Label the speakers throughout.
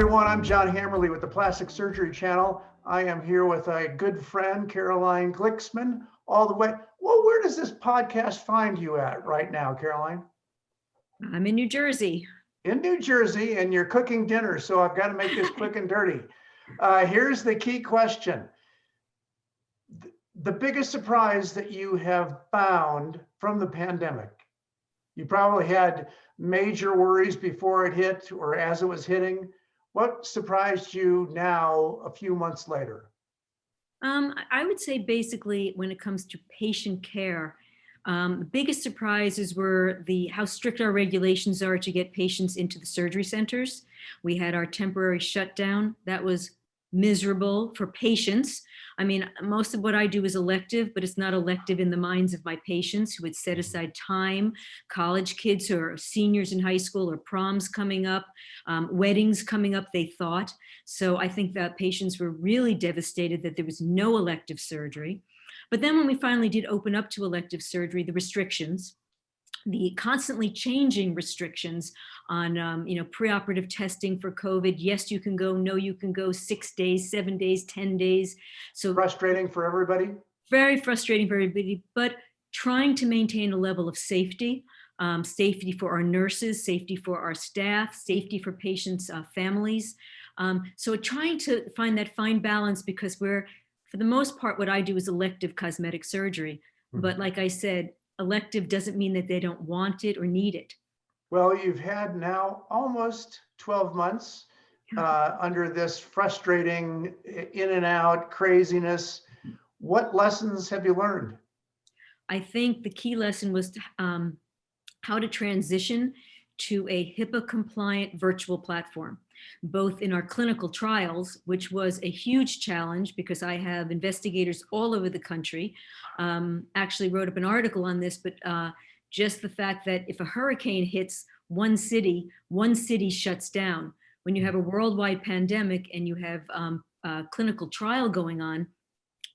Speaker 1: everyone. I'm John Hammerly with the Plastic Surgery Channel. I am here with a good friend, Caroline Glicksman, all the way. Well, where does this podcast find you at right now, Caroline?
Speaker 2: I'm in New Jersey.
Speaker 1: In New Jersey, and you're cooking dinner, so I've got to make this quick and dirty. Uh, here's the key question. The biggest surprise that you have found from the pandemic. You probably had major worries before it hit or as it was hitting. What surprised you now a few months later?
Speaker 2: Um, I would say basically when it comes to patient care, um, the biggest surprises were the how strict our regulations are to get patients into the surgery centers. We had our temporary shutdown. That was miserable for patients. I mean, most of what I do is elective, but it's not elective in the minds of my patients who had set
Speaker 1: Mm-hmm.
Speaker 2: aside time, college kids who are seniors in high school or proms coming up, um, weddings coming up, they thought. So I think that patients were really devastated that there was no elective surgery. But then when we finally did open up to elective surgery, the restrictions, the constantly changing restrictions on, um, you know, preoperative testing for COVID. Yes, you can go. No, you can go six days, seven days, 10 days. So
Speaker 1: Frustrating for everybody?
Speaker 2: very frustrating for everybody, but trying to maintain a level of safety, um, safety for our nurses, safety for our staff, safety for patients' uh, families. Um, so trying to find that fine balance because we're, for the most part, what I do is elective cosmetic surgery. But like I said, elective doesn't mean that they don't want it or need it.
Speaker 1: Well, you've had now almost 12 months uh, under this frustrating in and out craziness. What lessons have you learned?
Speaker 2: I think the key lesson was to, um, how to transition to a HIPAA compliant virtual platform, both in our clinical trials, which was a huge challenge because I have investigators all over the country. Um, actually wrote up an article on this, but uh, just the fact that if a hurricane hits one city, one city shuts down. When you have a worldwide pandemic and you have um, a clinical trial going on,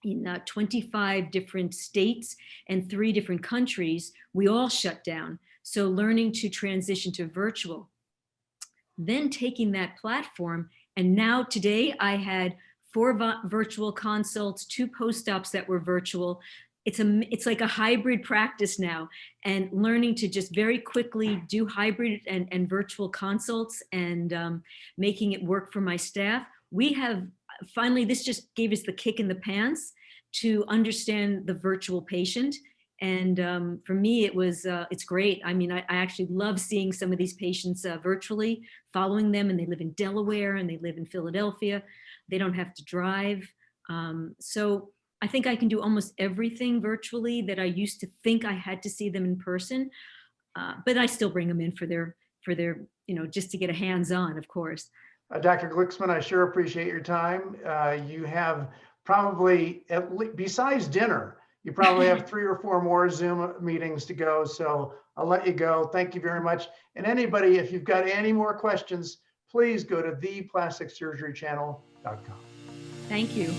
Speaker 2: in uh, 25 different states and three different countries, we all shut down. So learning to transition to virtual. Then taking that platform, and now today I had four virtual consults, two post-ops that were virtual. It's a it's like a hybrid practice now, and learning to just very quickly do hybrid and, and virtual consults and um, making it work for my staff. We have finally, this just gave us the kick in the pants to understand the virtual patient. And um, for me, it was, uh, it's great. I mean, I, I actually love seeing some of these patients uh, virtually, following them, and they live in Delaware and they live in Philadelphia. They don't have to drive. Um, so I think I can do almost everything virtually that I used to think I had to see them in person. Uh, but I still bring them in for their, for their, you know, just to get a hands-on, of course.
Speaker 1: Uh, Dr. Glicksman, I sure appreciate your time. Uh, You have probably, besides dinner, you probably have three or four more Zoom meetings to go. So I'll let you go. Thank you very much. And anybody, if you've got any more questions, please go to theplasticsurgerychannel.com.
Speaker 2: Thank you.